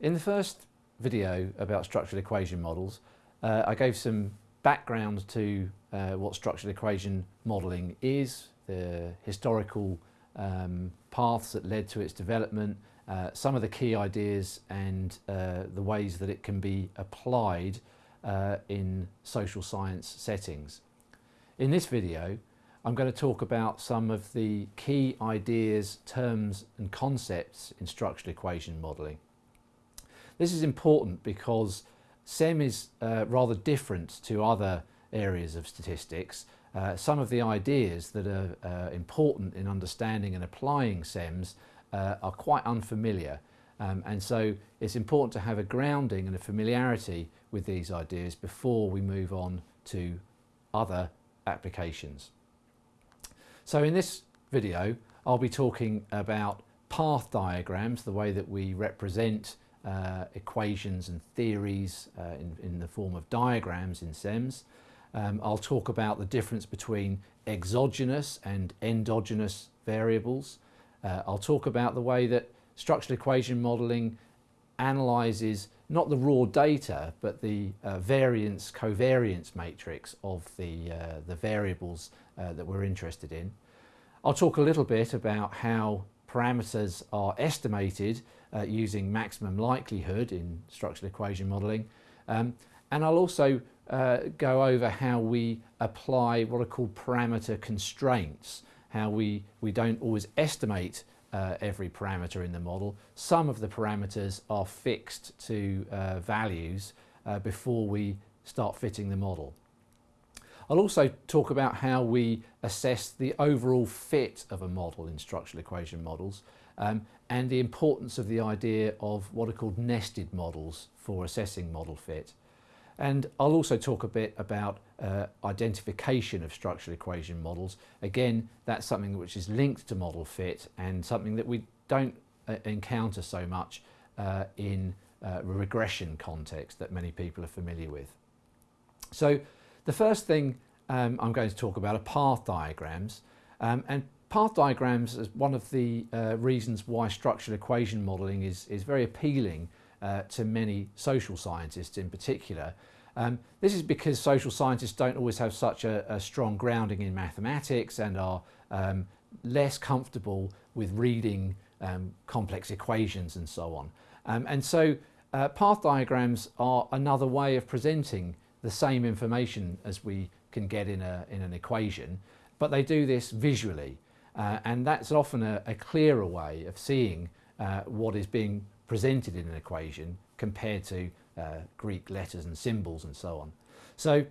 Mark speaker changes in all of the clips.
Speaker 1: In the first video about structural equation models, uh, I gave some background to uh, what structural equation modelling is, the historical um, paths that led to its development, uh, some of the key ideas and uh, the ways that it can be applied uh, in social science settings. In this video, I'm going to talk about some of the key ideas, terms and concepts in structural equation modelling. This is important because SEM is uh, rather different to other areas of statistics. Uh, some of the ideas that are uh, important in understanding and applying SEMS uh, are quite unfamiliar um, and so it's important to have a grounding and a familiarity with these ideas before we move on to other applications. So in this video I'll be talking about path diagrams, the way that we represent uh, equations and theories uh, in, in, the form of diagrams in SEMS. Um, I'll talk about the difference between exogenous and endogenous variables. Uh, I'll talk about the way that structural equation modelling analyses not the raw data but the uh, variance covariance matrix of the, uh, the variables uh, that we're interested in. I'll talk a little bit about how parameters are estimated uh, using maximum likelihood in structural equation modelling um, and I'll also uh, go over how we apply what are called parameter constraints, how we, we don't always estimate uh, every parameter in the model. Some of the parameters are fixed to uh, values uh, before we start fitting the model. I'll also talk about how we assess the overall fit of a model in structural equation models um, and the importance of the idea of what are called nested models for assessing model fit. And I'll also talk a bit about uh, identification of structural equation models. Again, that's something which is linked to model fit and something that we don't uh, encounter so much uh, in uh, regression context that many people are familiar with. So the first thing um, I'm going to talk about are path diagrams. Um, and path diagrams is one of the uh, reasons why structural equation modelling is, is very appealing uh, to many social scientists in particular. Um, this is because social scientists don't always have such a, a strong grounding in mathematics and are um, less comfortable with reading um, complex equations and so on. Um, and so uh, path diagrams are another way of presenting the same information as we can get in, a, in an equation, but they do this visually. Uh, and that's often a, a, clearer way of seeing uh, what is being presented in an equation compared to uh, Greek letters and symbols and so on. So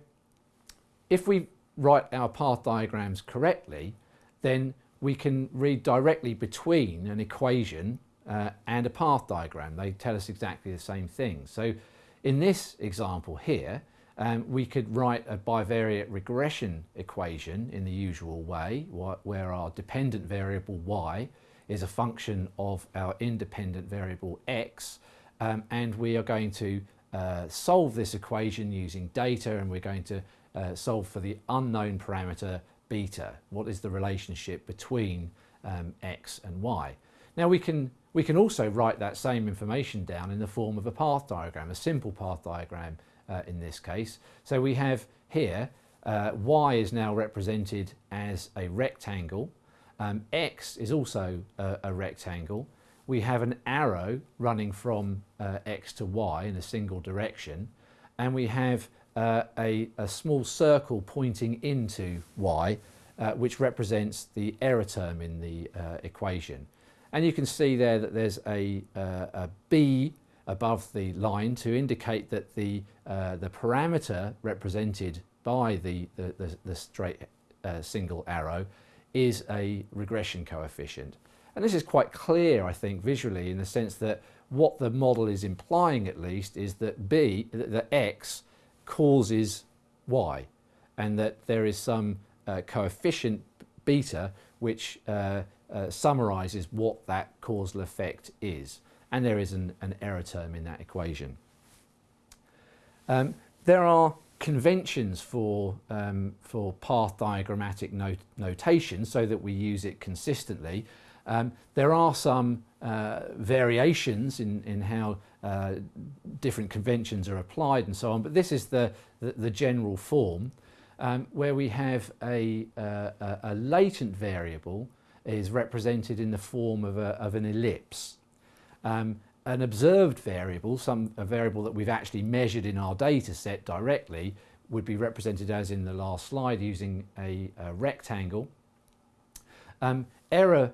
Speaker 1: if we write our path diagrams correctly, then we can read directly between an equation uh, and a path diagram. They tell us exactly the same thing. So in this example here, um, we could write a bivariate regression equation in the usual way, where our dependent variable y is a function of our independent variable x, um, and we are going to uh, solve this equation using data and we're going to uh, solve for the unknown parameter beta. What is the relationship between um, x and y? Now we can, we can also write that same information down in the form of a path diagram, a simple path diagram uh, in this case. So we have here, uh, y is now represented as a rectangle, um, x is also a, a, rectangle, we have an arrow running from uh, x to y in a single direction, and we have uh, a, a, small circle pointing into y, uh, which represents the error term in the uh, equation. And you can see there that there's a, a b above the line to indicate that the, uh, the parameter represented by the, the, the, the straight uh, single arrow is a regression coefficient. And this is quite clear, I think, visually in the sense that what the model is implying at least is that B, that X causes Y and that there is some uh, coefficient beta which uh, uh, summarizes what that causal effect is and there is an, an error term in that equation. Um, there are conventions for, um, for path diagrammatic not notation so that we use it consistently Um, there are some uh, variations in, in how uh, different conventions are applied and so on, but this is the, the, the general form um, where we have a, uh, a, latent variable is represented in the form of, a, of an ellipse. Um, an observed variable, some a variable that we've actually measured in our data set directly, would be represented as in the last slide using a, a rectangle. Um, error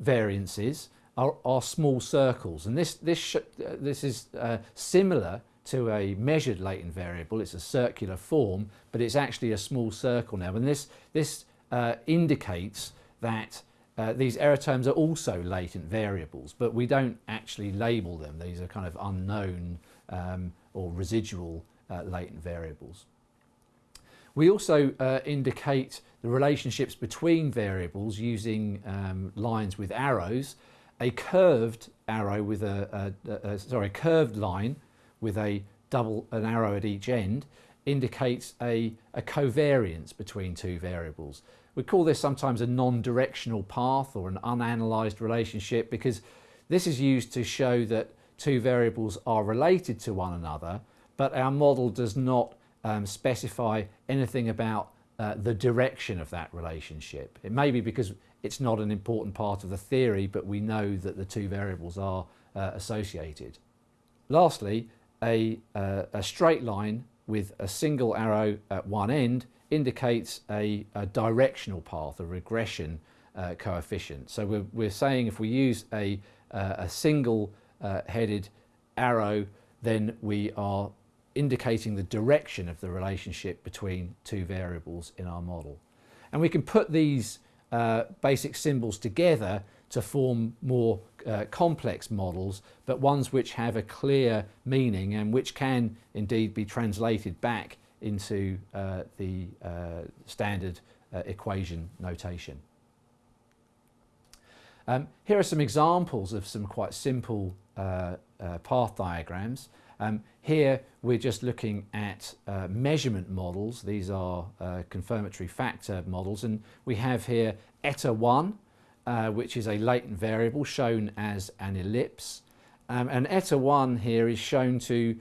Speaker 1: variances are, are, small circles and this, this, uh, this is uh, similar to a measured latent variable. It's a circular form but it's actually a small circle now and this, this uh, indicates that uh, these error terms are also latent variables, but we don't actually label them. These are kind of unknown um, or residual uh, latent variables. We also uh, indicate the relationships between variables using um, lines with arrows. A curved arrow with a, a, a, sorry, a curved line with a double an arrow at each end indicates a, a covariance between two variables. We call this sometimes a non-directional path or an unanalyzed relationship because this is used to show that two variables are related to one another, but our model does not um, specify anything about uh, the direction of that relationship. It may be because it's not an important part of the theory, but we know that the two variables are uh, associated. Lastly, a, uh, a straight line with a single arrow at one end indicates a, a directional path, a regression uh, coefficient. So we're, we're saying if we use a, uh, a single uh, headed arrow, then we are indicating the direction of the relationship between two variables in our model. And we can put these uh, basic symbols together to form more uh, complex models, but ones which have a clear meaning and which can indeed be translated back into uh, the uh, standard uh, equation notation. Um, here are some examples of some quite simple uh, uh, path diagrams. Um, here we're just looking at uh, measurement models. These are confirmatory factor models and we have here eta 1 which is a latent variable shown as an ellipse um, and eta 1 here is shown to,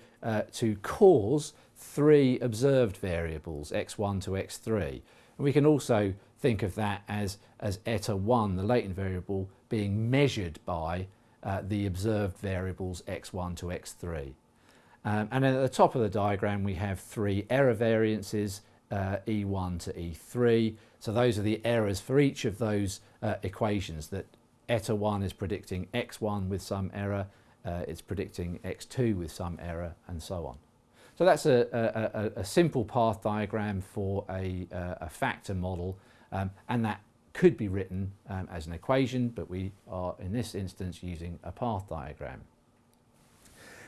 Speaker 1: to cause three observed variables, x1 to x3. And we can also think of that as, as eta 1, the latent variable, being measured by uh, the observed variables x1 to x3. Um, and at the top of the diagram we have three error variances, uh, E1 to E3. So those are the errors for each of those uh, equations that eta 1 is predicting x1 with some error, uh, it's predicting x2 with some error and so on. So that's a, a, a simple path diagram for a, a factor model um, and that could be written um, as an equation but we are in this instance using a path diagram.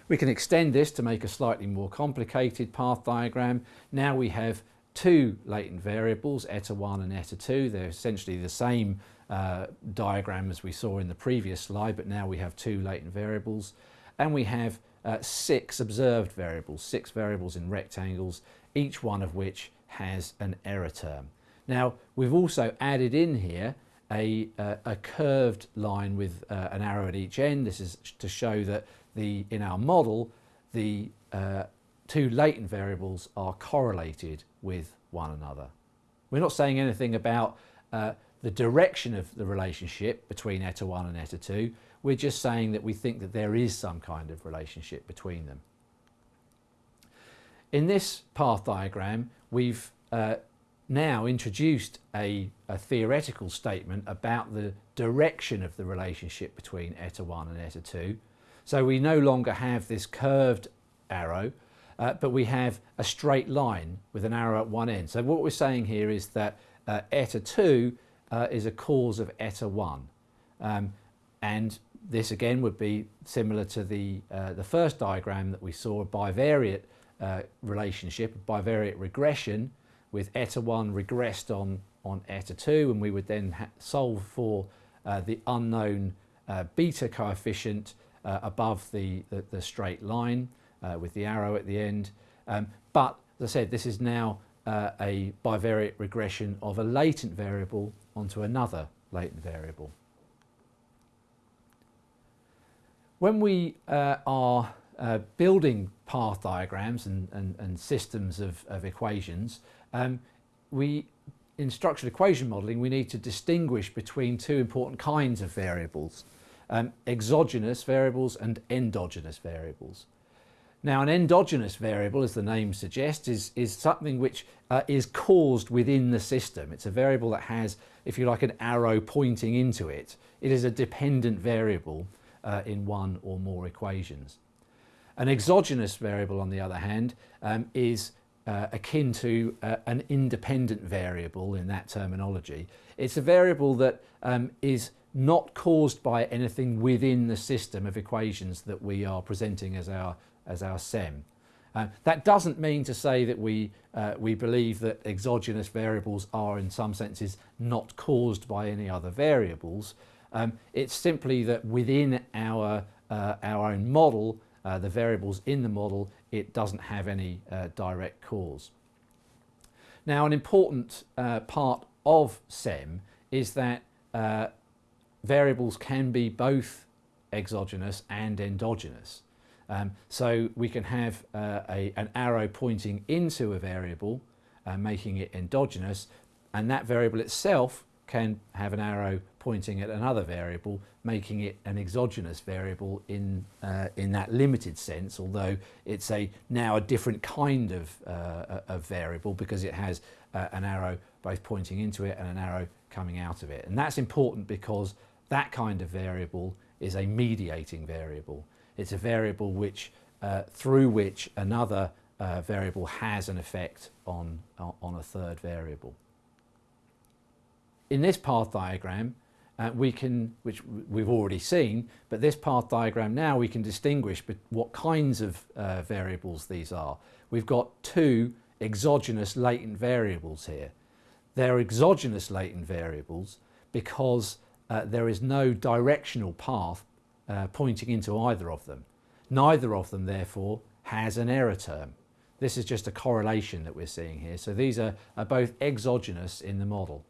Speaker 1: We can extend this to make a slightly more complicated path diagram. Now we have two latent variables, eta 1 and eta 2. They're essentially the same uh, diagram as we saw in the previous slide, but now we have two latent variables. And we have uh, six observed variables, six variables in rectangles, each one of which has an error term. Now we've also added in here a, uh, a curved line with uh, an arrow at each end. This is to show that the in our model the uh, two latent variables are correlated with one another. We're not saying anything about uh, the direction of the relationship between eta 1 and eta 2. We're just saying that we think that there is some kind of relationship between them. In this path diagram, we've uh, now introduced a, a, theoretical statement about the direction of the relationship between eta 1 and eta 2. So we no longer have this curved arrow, uh, but we have a straight line with an arrow at one end. So what we're saying here is that uh, eta 2 uh, is a cause of eta 1. Um, and this again would be similar to the, uh, the first diagram that we saw, a bivariate uh, relationship, a bivariate regression with eta 1 regressed on, on eta 2 and we would then solve for uh, the unknown uh, beta coefficient uh, above the, the, the, straight line uh, with the arrow at the end. Um, but as I said, this is now a bivariate regression of a latent variable onto another latent variable. When we uh, are uh, building path diagrams and, and, and systems of, of equations, um, we, in structural equation modelling, we need to distinguish between two important kinds of variables, um, exogenous variables and endogenous variables. Now an endogenous variable, as the name suggests, is, is something which uh, is caused within the system. It's a variable that has, if you like, an arrow pointing into it. It is a dependent variable uh, in one or more equations. An exogenous variable, on the other hand, um, is uh, akin to uh, an independent variable in that terminology. It's a variable that um, is not caused by anything within the system of equations that we are presenting as our, as our SEM. Uh, that doesn't mean to say that we, uh, we believe that exogenous variables are in some senses not caused by any other variables. Um, it's simply that within our, uh, our own model uh, the variables in the model, it doesn't have any uh, direct cause. Now an important uh, part of SEM is that uh, variables can be both exogenous and endogenous. Um, so we can have uh, a, an arrow pointing into a variable, making it endogenous, and that variable itself can have an arrow pointing at another variable, making it an exogenous variable in, uh, in that limited sense, although it's a now a different kind of, uh, of variable because it has uh, an arrow both pointing into it and an arrow coming out of it. And that's important because that kind of variable is a mediating variable. It's a variable which, uh, through which another uh, variable has an effect on, on a third variable. In this path diagram, uh, we can, which we've already seen, but this path diagram now we can distinguish what kinds of uh, variables these are. We've got two exogenous latent variables here. They're exogenous latent variables because uh, there is no directional path uh, pointing into either of them. Neither of them therefore has an error term. This is just a correlation that we're seeing here. So these are, are both exogenous in the model.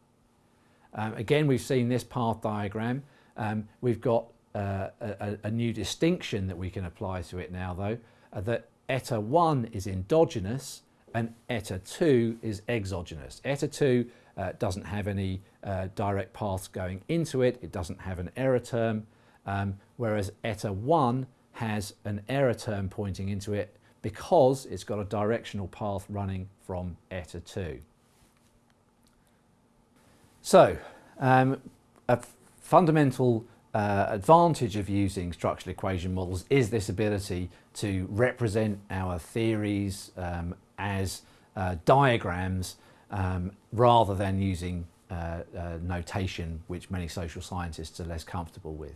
Speaker 1: Um, again, we've seen this path diagram. Um, we've got uh, a, a, new distinction that we can apply to it now though, uh, that eta 1 is endogenous and eta 2 is exogenous. Eta 2 uh, doesn't have any uh, direct paths going into it, it doesn't have an error term, um, whereas eta 1 has an error term pointing into it because it's got a directional path running from eta 2. So, um, a fundamental uh, advantage of using structural equation models is this ability to represent our theories um, as uh, diagrams um, rather than using uh, uh notation which many social scientists are less comfortable with.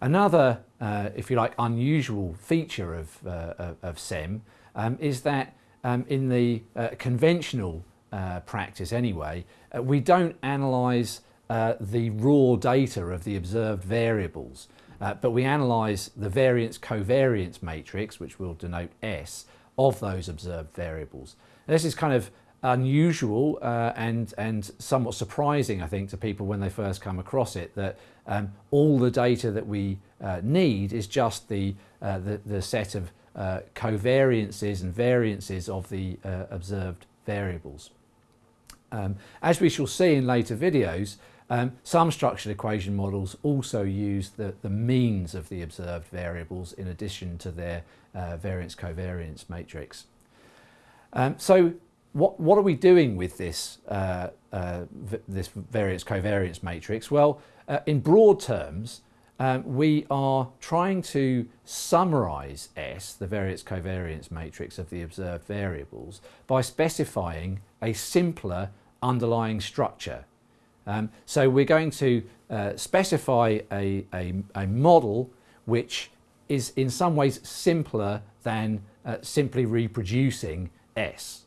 Speaker 1: Another, uh, if you like, unusual feature of, uh, of SEM um, is that um, in the conventional uh, practice anyway, uh, we don't analyse uh, the raw data of the observed variables, uh, but we analyse the variance covariance matrix, which we'll denote S, of those observed variables. And this is kind of unusual uh, and, and somewhat surprising, I think, to people when they first come across it, that um, all the data that we uh, need is just the, the, the, set of covariances and variances of the observed variables. Um, as we shall see in later videos, um, some structured equation models also use the, the means of the observed variables in addition to their uh, variance covariance matrix. Um, so what, what are we doing with this, uh, uh, this variance covariance matrix? Well, uh, in broad terms, um, we are trying to summarize S, the variance covariance matrix of the observed variables, by specifying a simpler underlying structure. Um, so we're going to uh, specify a, a, a, model which is in some ways simpler than uh, simply reproducing S.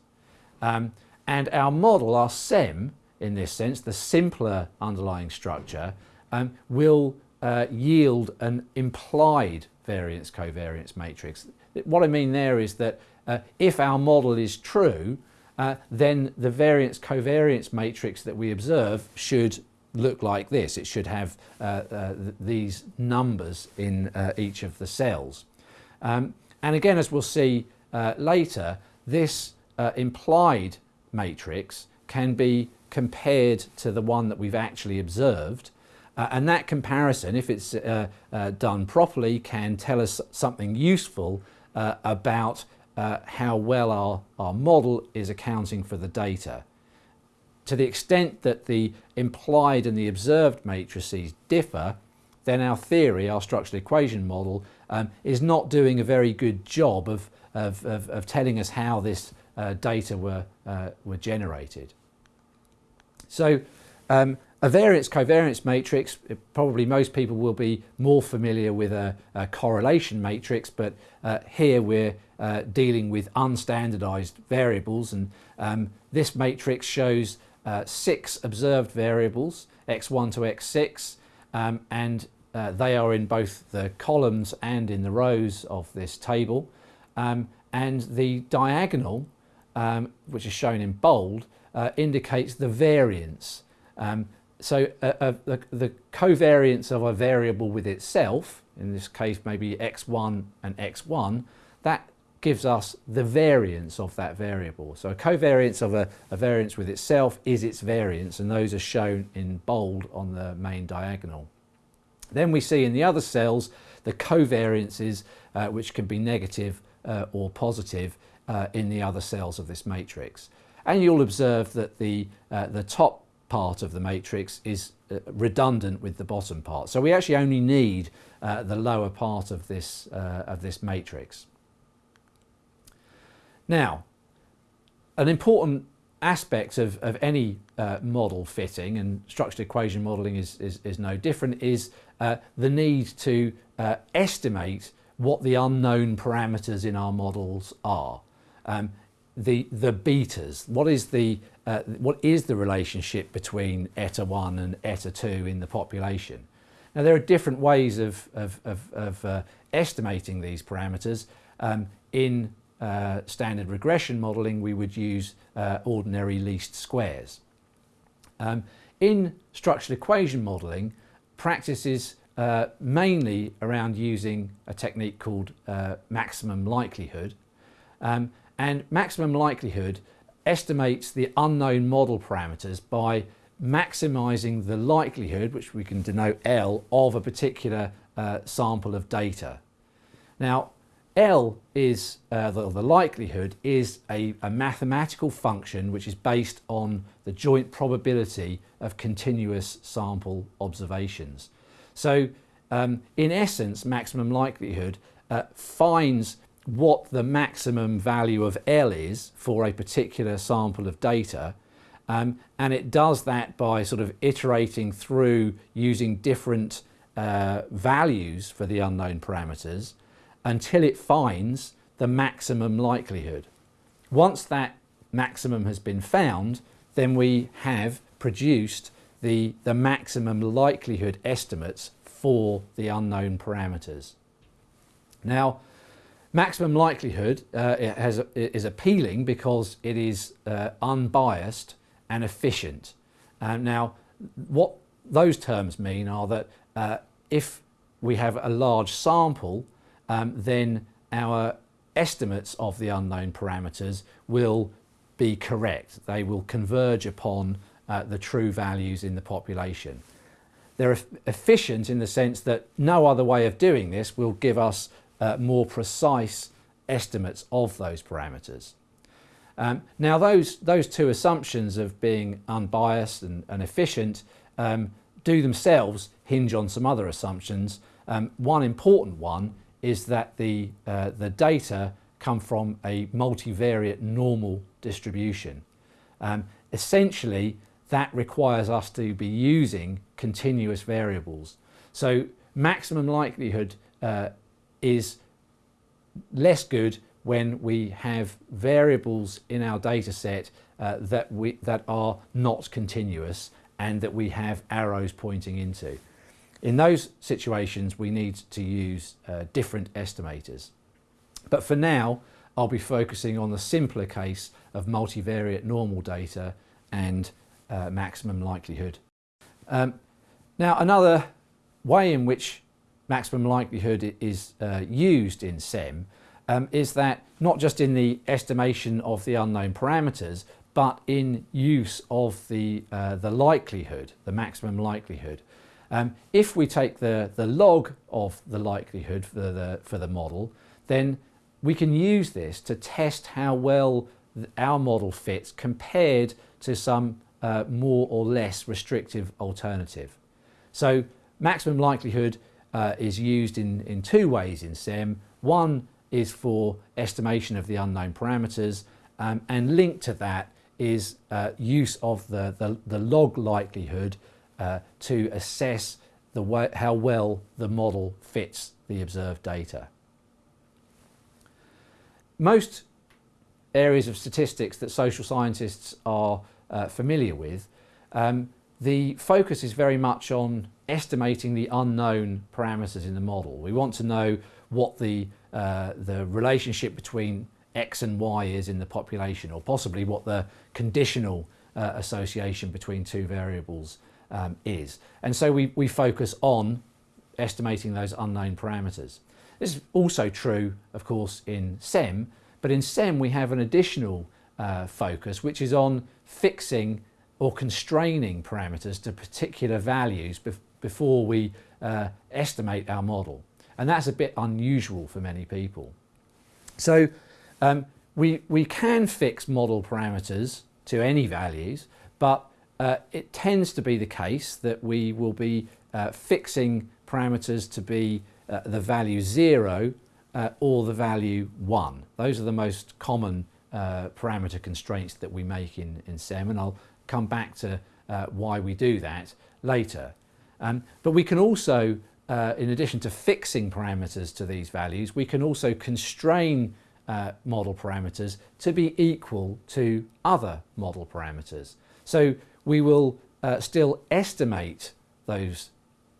Speaker 1: Um, and our model, our SEM, in this sense, the simpler underlying structure, um, will uh, yield an implied variance covariance matrix. What I mean there is that uh, if our model is true, uh, then the variance covariance matrix that we observe should look like this. It should have uh, uh, th these numbers in uh, each of the cells. Um, and again, as we'll see uh, later, this uh, implied matrix can be compared to the one that we've actually observed. And that comparison, if it's done properly, can tell us something useful about uh, how well our, our model is accounting for the data. To the extent that the implied and the observed matrices differ, then our theory, our structural equation model, um, is not doing a very good job of, of, of, of telling us how this uh, data were, uh, were generated. So um, a variance covariance matrix, probably most people will be more familiar with a, a correlation matrix, but uh, here we're uh, dealing with unstandardized variables and um, this matrix shows uh, six observed variables, x1 to x6, um, and uh, they are in both the columns and in the rows of this table. Um, and the diagonal, um, which is shown in bold, uh, indicates the variance. Um, so uh, uh, the, the covariance of a variable with itself, in this case maybe x1 and x1, that gives us the variance of that variable. So a covariance of a, a, variance with itself is its variance and those are shown in bold on the main diagonal. Then we see in the other cells the covariances uh, which can be negative uh, or positive uh, in the other cells of this matrix. And you'll observe that the, uh, the top part of the matrix is uh, redundant with the bottom part. So we actually only need uh, the lower part of this, of this matrix. Now, an important aspect of, of any uh, model fitting, and structured equation modelling is, is, is, no different, is uh, the need to uh, estimate what the unknown parameters in our models are. Um, the, the betas, what is the, uh, what is the relationship between eta 1 and eta 2 in the population? Now there are different ways of, of, of, of uh, estimating these parameters. Um, in uh, standard regression modelling, we would use uh, ordinary least squares. Um, in structural equation modelling, practice is uh, mainly around using a technique called uh, maximum likelihood. Um, and maximum likelihood estimates the unknown model parameters by maximising the likelihood, which we can denote L, of a particular uh, sample of data. Now, L is, uh, the, the, likelihood is a, a, mathematical function which is based on the joint probability of continuous sample observations. So um, in essence, maximum likelihood uh, finds what the maximum value of L is for a particular sample of data um, and it does that by sort of iterating through using different uh, values for the unknown parameters until it finds the maximum likelihood. Once that maximum has been found, then we have produced the, the maximum likelihood estimates for the unknown parameters. Now, maximum likelihood uh, has, is appealing because it is uh, unbiased and efficient. Uh, now, what those terms mean are that uh, if we have a large sample um, then our estimates of the unknown parameters will be correct. They will converge upon uh, the true values in the population. They're efficient in the sense that no other way of doing this will give us uh, more precise estimates of those parameters. Um, now those, those two assumptions of being unbiased and, and efficient um, do themselves hinge on some other assumptions. Um, one important one is that the, uh, the data come from a multivariate normal distribution. Um, essentially, that requires us to be using continuous variables. So maximum likelihood uh, is less good when we have variables in our data set uh, that, we, that are not continuous and that we have arrows pointing into. In those situations, we need to use uh, different estimators. But for now, I'll be focusing on the simpler case of multivariate normal data and uh, maximum likelihood. Um, now another way in which maximum likelihood is uh, used in SEM um, is that not just in the estimation of the unknown parameters but in use of the, uh, the likelihood, the maximum likelihood. Um, if we take the, the log of the likelihood for the, for the model, then we can use this to test how well our model fits compared to some uh, more or less restrictive alternative. So maximum likelihood uh, is used in, in two ways in SEM. One is for estimation of the unknown parameters um, and linked to that is uh, use of the, the, the, log likelihood uh, to assess way, how well the model fits the observed data. Most areas of statistics that social scientists are uh, familiar with, um, the focus is very much on estimating the unknown parameters in the model. We want to know what the, uh, the relationship between X and Y is in the population or possibly what the conditional uh, association between two variables um, is. And so we, we focus on estimating those unknown parameters. This is also true, of course, in SEM, but in SEM we have an additional uh, focus which is on fixing or constraining parameters to particular values bef before we uh, estimate our model. And that's a bit unusual for many people. So um, we, we can fix model parameters to any values, but uh, it tends to be the case that we will be uh, fixing parameters to be uh, the value 0 uh, or the value 1. Those are the most common uh, parameter constraints that we make in, in SEM and I'll come back to uh, why we do that later. Um, but we can also, in addition to fixing parameters to these values, we can also constrain model parameters to be equal to other model parameters. So we will uh, still estimate those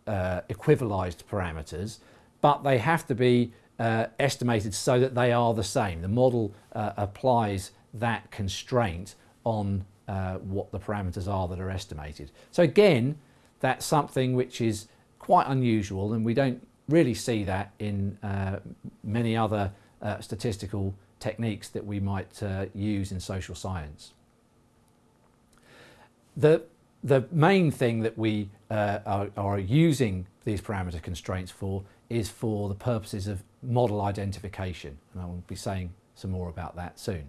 Speaker 1: uh, equivalized parameters, but they have to be uh, estimated so that they are the same. The model uh, applies that constraint on uh, what the parameters are that are estimated. So again, that's something which is quite unusual and we don't really see that in many other uh, statistical techniques that we might uh, use in social science. The, the main thing that we uh, are, are using these parameter constraints for is for the purposes of model identification and I will be saying some more about that soon.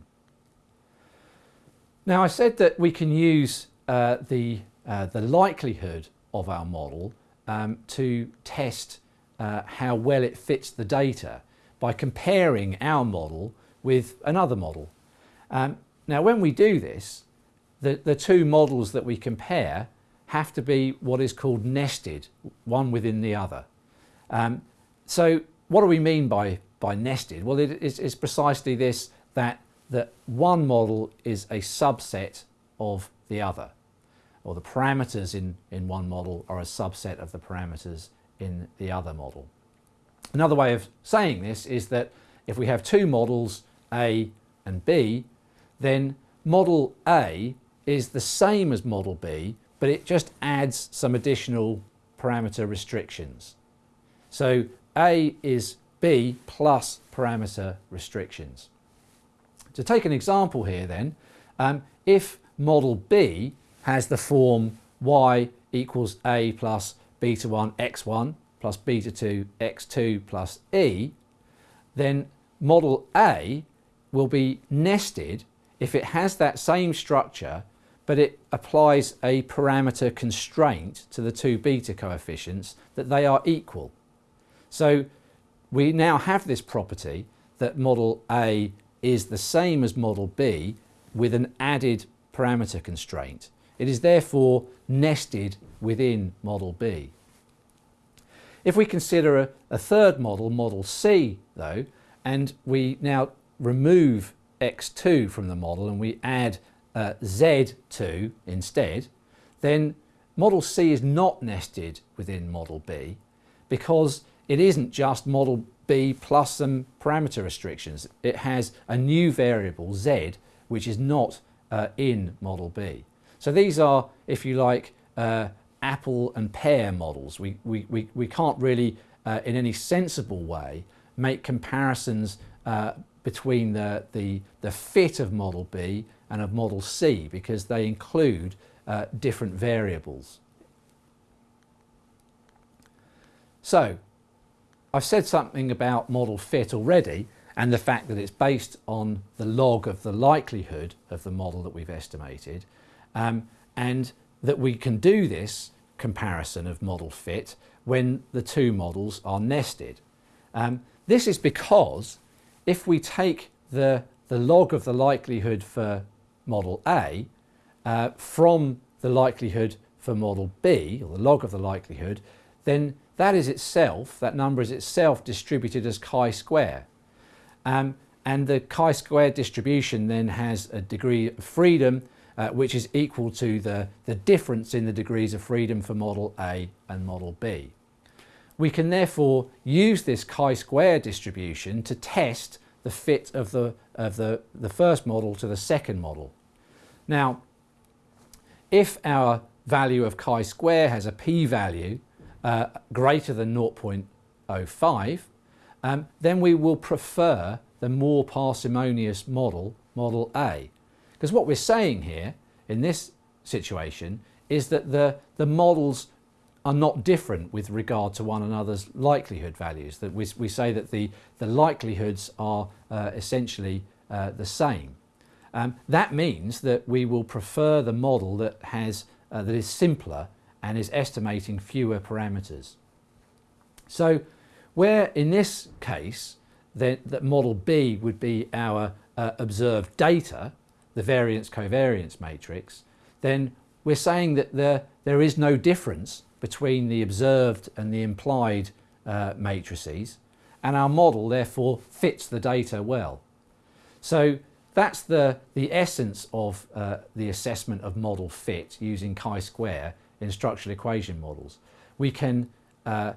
Speaker 1: Now I said that we can use uh, the, uh, the likelihood of our model um, to test uh, how well it fits the data by comparing our model with another model. Um, now when we do this, the, the two models that we compare have to be what is called nested, one within the other. Um, so what do we mean by, by nested? Well, it is it's precisely this, that, that one model is a subset of the other, or the parameters in, in one model are a subset of the parameters in the other model. Another way of saying this is that if we have two models, A and B, then model A is the same as model B, but it just adds some additional parameter restrictions. So A is B plus parameter restrictions. To take an example here then, um, if model B has the form y equals A plus beta 1 x1 plus beta 2 x2 plus e, then model A will be nested if it has that same structure but it applies a parameter constraint to the two beta coefficients that they are equal. So we now have this property that model A is the same as model B with an added parameter constraint. It is therefore nested within model B. If we consider a, a third model, model C though, and we now remove x2 from the model and we add uh, z2 instead, then model C is not nested within model B because it isn't just model B plus some parameter restrictions. It has a new variable z which is not uh, in model B. So these are, if you like, uh, apple and pear models. We, we, we, we can't really, uh, in any sensible way, make comparisons uh, between the, the, the fit of model B and of model C because they include uh, different variables. So, I've said something about model fit already and the fact that it's based on the log of the likelihood of the model that we've estimated um, and that we can do this comparison of model fit when the two models are nested. Um, this is because if we take the, the log of the likelihood for model A uh, from the likelihood for model B, or the log of the likelihood, then that is itself, that number is itself distributed as chi-square. Um, and the chi-square distribution then has a degree of freedom uh, which is equal to the, the difference in the degrees of freedom for model A and model B. We can therefore use this chi-square distribution to test the fit of the, of the, the first model to the second model. Now, if our value of chi-square has a p-value uh, greater than 0.05, um, then we will prefer the more parsimonious model, model A. Because what we're saying here in this situation is that the, the models are not different with regard to one another's likelihood values. That we, we say that the, the likelihoods are uh, essentially uh, the same. Um, that means that we will prefer the model that, has, uh, that is simpler and is estimating fewer parameters. So where in this case then, that model B would be our uh, observed data, the variance covariance matrix, then we're saying that there, there is no difference between the observed and the implied uh, matrices and our model therefore fits the data well. So that's the, the essence of uh, the assessment of model fit using chi-square in structural equation models. We can uh,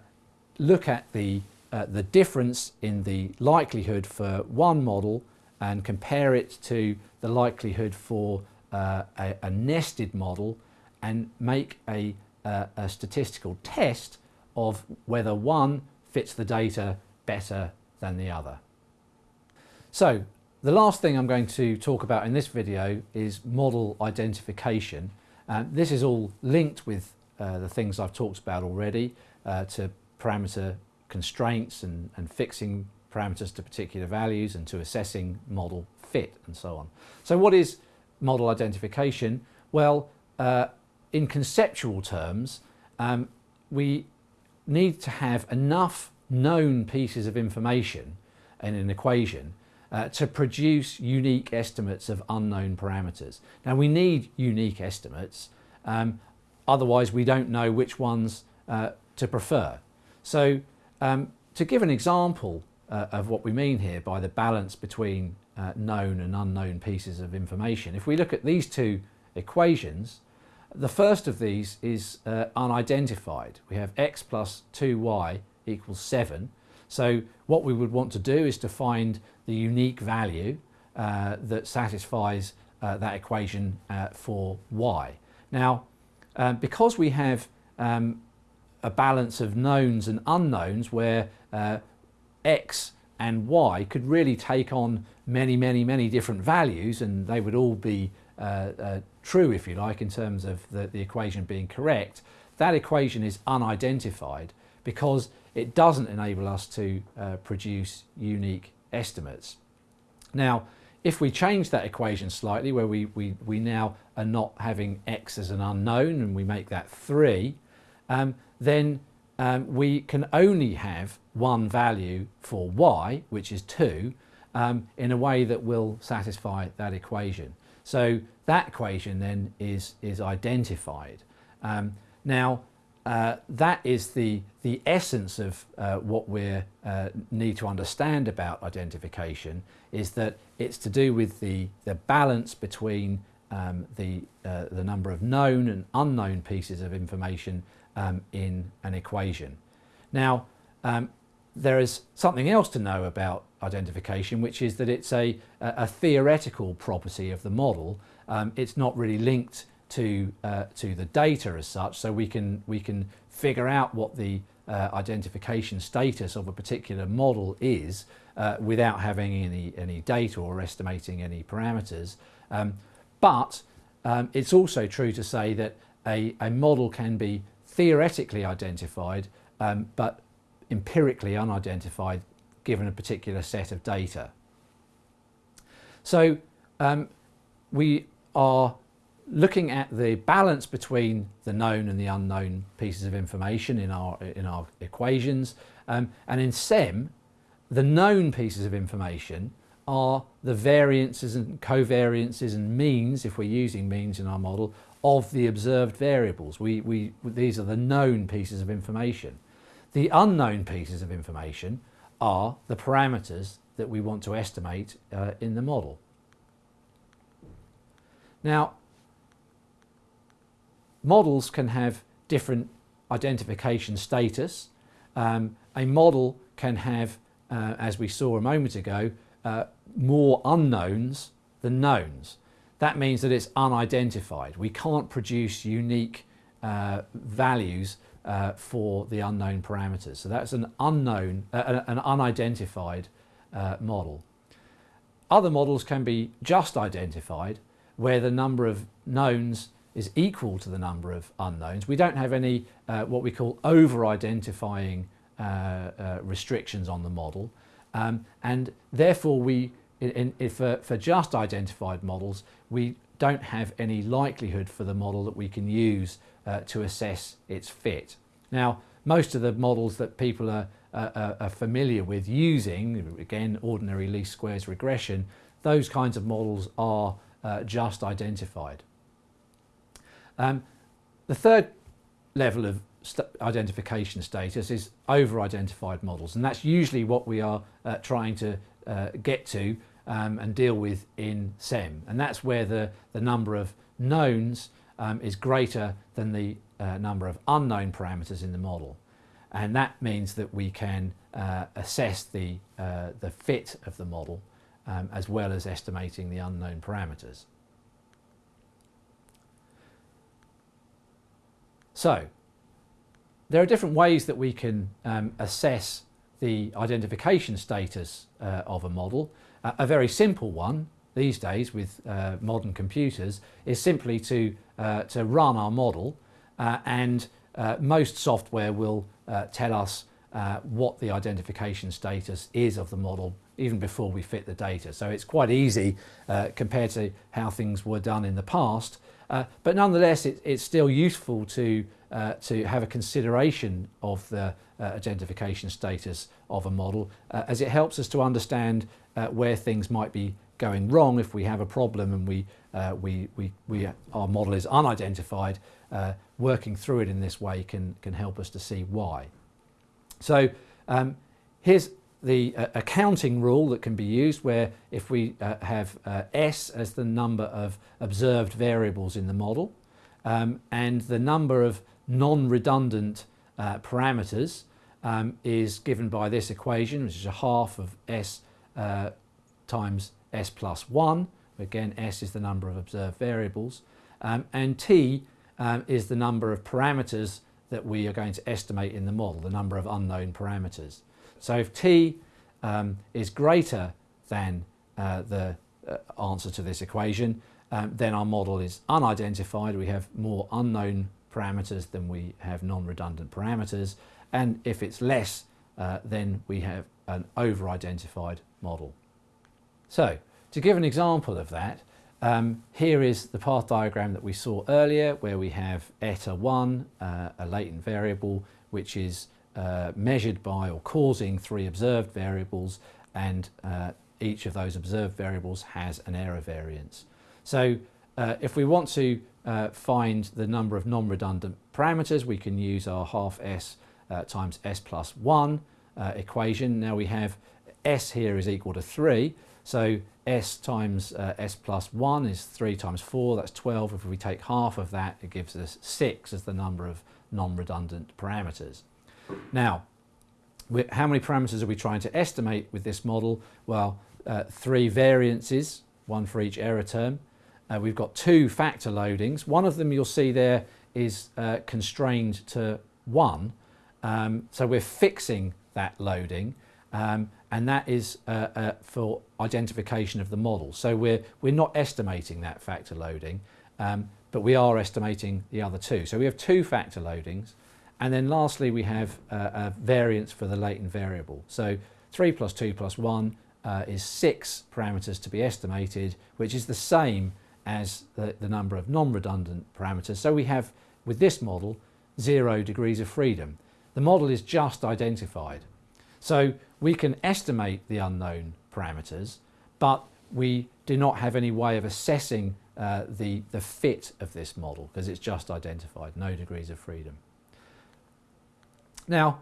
Speaker 1: look at the, uh, the difference in the likelihood for one model and compare it to the likelihood for uh, a, a, nested model and make a, a statistical test of whether one fits the data better than the other. So the last thing I'm going to talk about in this video is model identification. Uh, this is all linked with uh, the things I've talked about already uh, to parameter constraints and, and fixing parameters to particular values and to assessing model fit and so on. So what is model identification? Well, uh, in conceptual terms, um, we need to have enough known pieces of information in an equation uh, to produce unique estimates of unknown parameters. Now we need unique estimates, um, otherwise we don't know which ones uh, to prefer. So um, to give an example uh, of what we mean here by the balance between uh, known and unknown pieces of information, if we look at these two equations, the first of these is uh, unidentified. We have x plus 2y equals 7 so what we would want to do is to find the unique value uh, that satisfies uh, that equation uh, for y. Now, um, because we have um, a balance of knowns and unknowns where uh, x and y could really take on many, many, many different values and they would all be uh, uh, true, if you like, in terms of the, the equation being correct, that equation is unidentified because it doesn't enable us to uh, produce unique estimates. Now, if we change that equation slightly, where we, we, we now are not having x as an unknown and we make that 3, um, then um, we can only have one value for y, which is 2, um, in a way that will satisfy that equation. So that equation then is, is identified. Um, now, uh, that is the, the essence of uh, what we uh, need to understand about identification is that it's to do with the, the balance between um, the, uh, the number of known and unknown pieces of information um, in an equation. Now, um, there is something else to know about identification, which is that it's a, a theoretical property of the model. Um, it's not really linked to, uh, to the data as such, so we can, we can figure out what the uh, identification status of a particular model is uh, without having any, any data or estimating any parameters. Um, but um, it's also true to say that a, a model can be theoretically identified um, but empirically unidentified given a particular set of data. So um, we are looking at the balance between the known and the unknown pieces of information in our, in our equations. Um, and in SEM, the known pieces of information are the variances and covariances and means, if we're using means in our model, of the observed variables. We, we, these are the known pieces of information. The unknown pieces of information are the parameters that we want to estimate uh, in the model. Now, models can have different identification status. Um, a model can have, uh, as we saw a moment ago, uh, more unknowns than knowns. That means that it's unidentified. We can't produce unique uh, values uh, for the unknown parameters. So that's an unknown, uh, an unidentified uh, model. Other models can be just identified where the number of knowns is equal to the number of unknowns. We don't have any uh, what we call over-identifying uh, uh, restrictions on the model um, and therefore we, in, in, for, for just identified models, we don't have any likelihood for the model that we can use uh, to assess its fit. Now most of the models that people are, are familiar with using, again ordinary least squares regression, those kinds of models are uh, just identified. Um, the third level of st identification status is over-identified models and that's usually what we are uh, trying to uh, get to um, and deal with in SEM and that's where the, the number of knowns um, is greater than the uh, number of unknown parameters in the model and that means that we can uh, assess the, uh, the fit of the model um, as well as estimating the unknown parameters. So there are different ways that we can um, assess the identification status uh, of a model. Uh, a very simple one these days with uh, modern computers is simply to, to run our model uh, and uh, most software will tell us what the identification status is of the model even before we fit the data. So it's quite easy compared to how things were done in the past uh, but nonetheless, it, it's still useful to, uh, to have a consideration of the uh, identification status of a model uh, as it helps us to understand uh, where things might be going wrong if we have a problem and we, uh, we, we, we, our model is unidentified. working through it in this way can, can help us to see why. So um, here's the uh, accounting rule that can be used where if we uh, have uh, S as the number of observed variables in the model um, and the number of non-redundant uh, parameters um, is given by this equation which is a half of S uh, times S plus 1 again S is the number of observed variables um, and T um, is the number of parameters that we are going to estimate in the model, the number of unknown parameters. So if t um, is greater than uh, the uh, answer to this equation, um, then our model is unidentified. We have more unknown parameters than we have non-redundant parameters. And if it's less, uh, then we have an over-identified model. So to give an example of that, um, here is the path diagram that we saw earlier where we have eta 1, uh, a latent variable, which is uh, measured by or causing three observed variables and uh, each of those observed variables has an error variance. So uh, if we want to uh, find the number of non-redundant parameters we can use our half s uh, times s plus 1 equation. Now we have s here is equal to 3 so s times s plus 1 is 3 times 4 that's 12 if we take half of that it gives us 6 as the number of non-redundant parameters. Now, how many parameters are we trying to estimate with this model? Well, uh, three variances, one for each error term, uh, we've got two factor loadings. One of them you'll see there is uh, constrained to 1. Um, so we're fixing that loading um, and that is uh, uh, for identification of the model. So we're, we're not estimating that factor loading, um, but we are estimating the other two. So we have two factor loadings. And then lastly, we have uh, a variance for the latent variable. So 3 plus 2 plus 1 uh, is 6 parameters to be estimated, which is the same as the, the number of non-redundant parameters. So we have, with this model, zero degrees of freedom. The model is just identified. So we can estimate the unknown parameters, but we do not have any way of assessing uh, the, the fit of this model because it's just identified, no degrees of freedom. Now,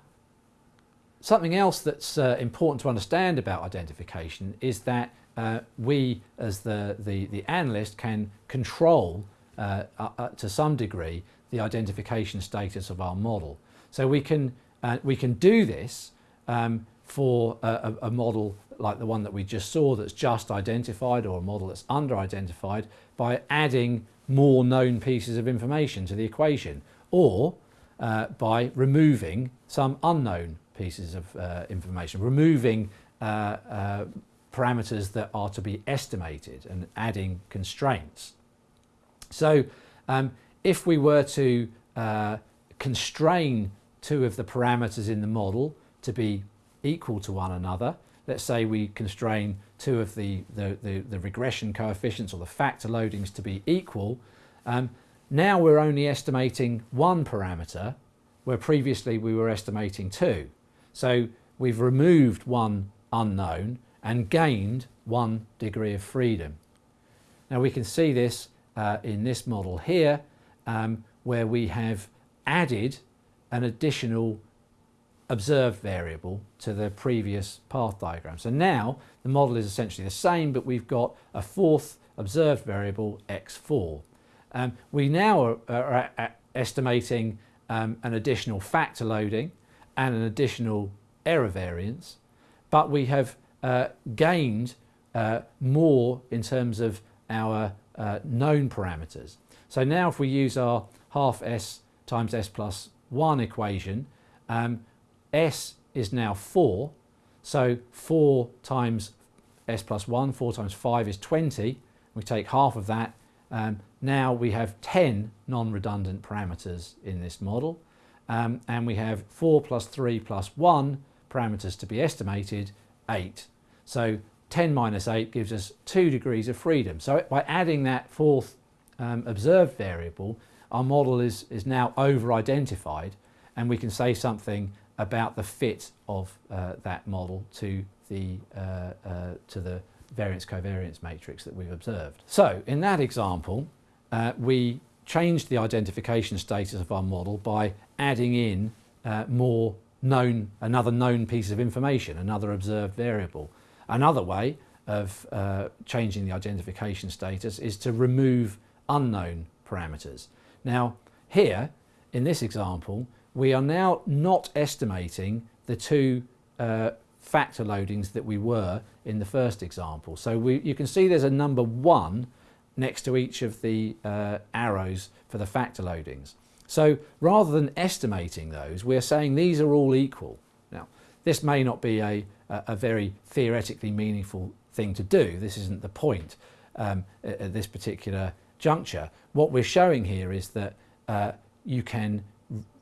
Speaker 1: something else that's uh, important to understand about identification is that uh, we, as the, the, the, analyst, can control uh, uh, to some degree the identification status of our model. So we can, uh, we can do this um, for a, a, model like the one that we just saw that's just identified or a model that's under identified by adding more known pieces of information to the equation or uh, by removing some unknown pieces of uh, information, removing uh, uh parameters that are to be estimated and adding constraints. So um, if we were to uh, constrain two of the parameters in the model to be equal to one another. Let's say we constrain two of the, the, the, the regression coefficients or the factor loadings to be equal. Um, now we're only estimating one parameter where previously we were estimating two. So we've removed one unknown and gained one degree of freedom. Now we can see this uh, in this model here um, where we have added an additional observed variable to the previous path diagram. So now the model is essentially the same, but we've got a fourth observed variable x4. Um, we now are, are estimating um, an additional factor loading and an additional error variance, but we have uh, gained uh, more in terms of our uh, known parameters. So now if we use our half s times s plus 1 equation, um, s is now 4, so 4 times s plus 1, 4 times 5 is 20. We take half of that. Um, now we have 10 non-redundant parameters in this model. Um, and we have 4 plus 3 plus 1 parameters to be estimated, 8. So 10 minus 8 gives us 2 degrees of freedom. So by adding that fourth um, observed variable, our model is, is now over-identified and we can say something about the fit of uh, that model to the, uh, uh, to the variance covariance matrix that we've observed. So in that example, uh, we changed the identification status of our model by adding in uh, more known, another known piece of information, another observed variable. Another way of uh, changing the identification status is to remove unknown parameters. Now here, in this example, we are now not estimating the two uh, factor loadings that we were in the first example. So we, you can see there's a number one next to each of the uh, arrows for the factor loadings. So rather than estimating those, we're saying these are all equal. Now, this may not be a, a very theoretically meaningful thing to do. This isn't the point um, at, this particular juncture. What we're showing here is that uh, you can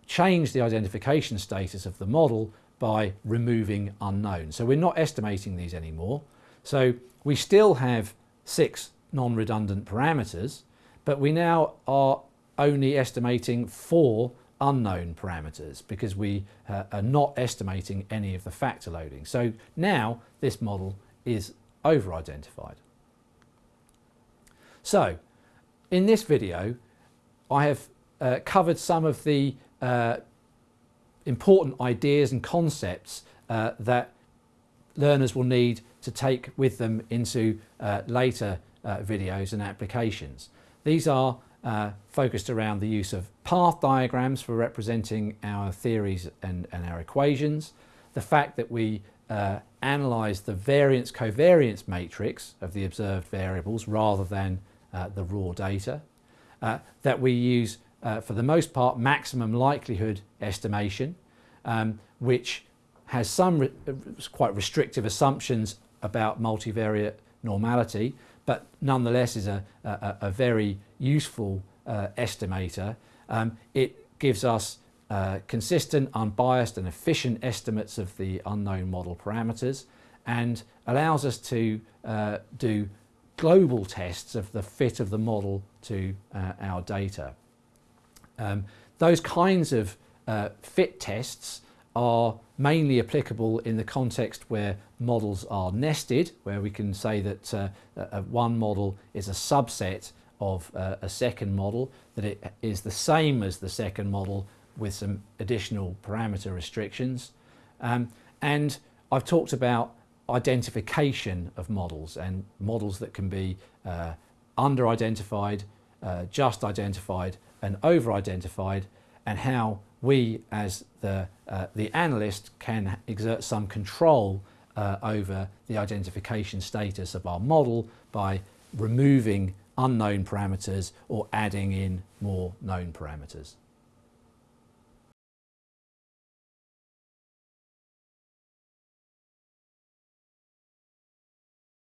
Speaker 1: change the identification status of the model by removing unknown. So we're not estimating these anymore. So we still have six non-redundant parameters, but we now are only estimating four unknown parameters because we uh, are not estimating any of the factor loading. So now this model is over-identified. So in this video I have uh, covered some of the uh, important ideas and concepts uh, that learners will need to take with them into uh, later uh, videos and applications. These are focused around the use of path diagrams for representing our theories and, and our equations, the fact that we uh, analyse the variance covariance matrix of the observed variables rather than uh, the raw data, uh, that we use uh, for the most part maximum likelihood estimation, um, which has some re quite restrictive assumptions about multivariate normality, but nonetheless is a, a, a very useful uh, estimator. Um, it gives us uh, consistent, unbiased and efficient estimates of the unknown model parameters and allows us to uh, do global tests of the fit of the model to uh, our data. Um, those kinds of uh, fit tests are mainly applicable in the context where models are nested, where we can say that uh, one model is a subset of uh, a second model, that it is the same as the second model with some additional parameter restrictions. Um, and I've talked about identification of models and models that can be uh, under-identified, uh, just identified and over-identified and how we as the, uh, the analyst can exert some control uh, over the identification status of our model by removing unknown parameters or adding in more known parameters.